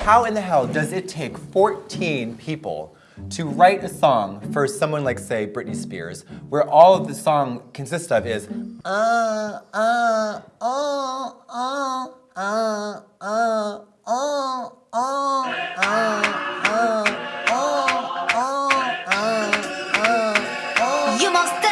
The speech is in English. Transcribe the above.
How in the hell does it take 14 people to write a song for someone like, say, Britney Spears, where all of the song consists of is you must